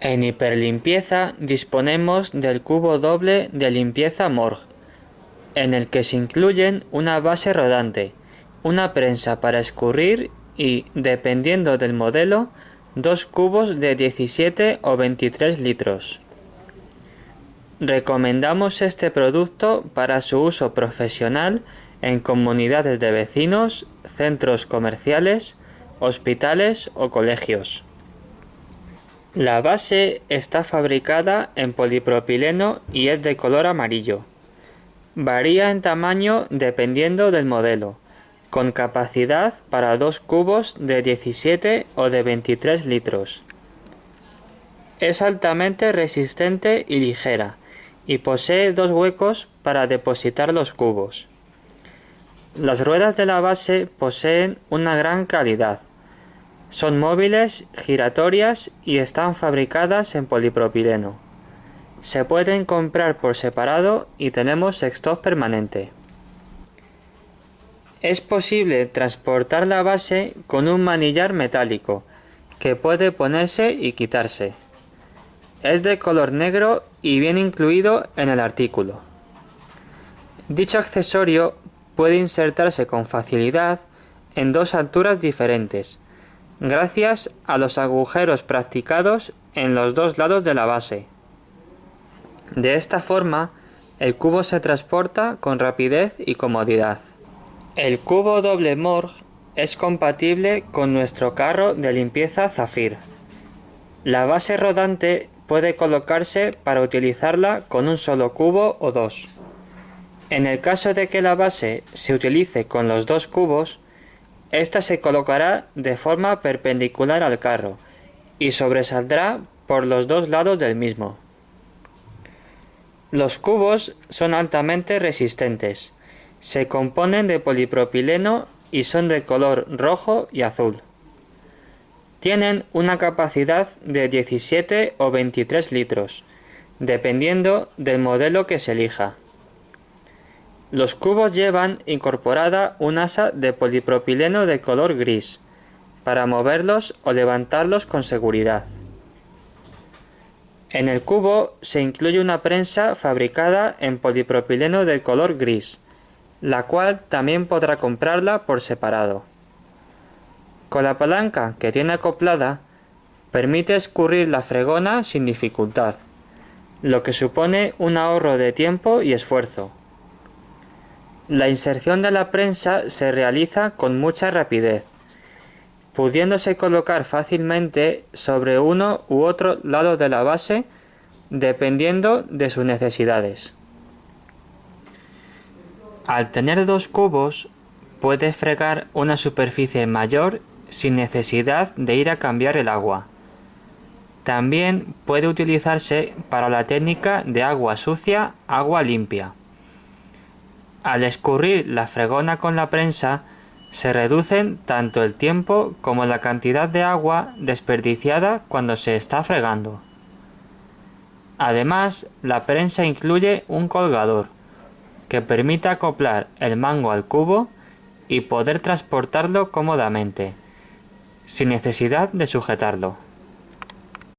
En hiperlimpieza disponemos del cubo doble de limpieza Morg, en el que se incluyen una base rodante, una prensa para escurrir y, dependiendo del modelo, dos cubos de 17 o 23 litros. Recomendamos este producto para su uso profesional en comunidades de vecinos, centros comerciales, hospitales o colegios. La base está fabricada en polipropileno y es de color amarillo. Varía en tamaño dependiendo del modelo, con capacidad para dos cubos de 17 o de 23 litros. Es altamente resistente y ligera, y posee dos huecos para depositar los cubos. Las ruedas de la base poseen una gran calidad. Son móviles, giratorias y están fabricadas en polipropileno. Se pueden comprar por separado y tenemos stock permanente. Es posible transportar la base con un manillar metálico, que puede ponerse y quitarse. Es de color negro y viene incluido en el artículo. Dicho accesorio puede insertarse con facilidad en dos alturas diferentes, gracias a los agujeros practicados en los dos lados de la base. De esta forma, el cubo se transporta con rapidez y comodidad. El cubo doble Morg es compatible con nuestro carro de limpieza Zafir. La base rodante puede colocarse para utilizarla con un solo cubo o dos. En el caso de que la base se utilice con los dos cubos, ésta se colocará de forma perpendicular al carro y sobresaldrá por los dos lados del mismo. Los cubos son altamente resistentes se componen de polipropileno y son de color rojo y azul. Tienen una capacidad de 17 o 23 litros, dependiendo del modelo que se elija. Los cubos llevan incorporada un asa de polipropileno de color gris, para moverlos o levantarlos con seguridad. En el cubo se incluye una prensa fabricada en polipropileno de color gris, la cual también podrá comprarla por separado. Con la palanca que tiene acoplada, permite escurrir la fregona sin dificultad, lo que supone un ahorro de tiempo y esfuerzo. La inserción de la prensa se realiza con mucha rapidez, pudiéndose colocar fácilmente sobre uno u otro lado de la base dependiendo de sus necesidades. Al tener dos cubos, puede fregar una superficie mayor sin necesidad de ir a cambiar el agua. También puede utilizarse para la técnica de agua sucia, agua limpia. Al escurrir la fregona con la prensa, se reducen tanto el tiempo como la cantidad de agua desperdiciada cuando se está fregando. Además, la prensa incluye un colgador, que permita acoplar el mango al cubo y poder transportarlo cómodamente, sin necesidad de sujetarlo.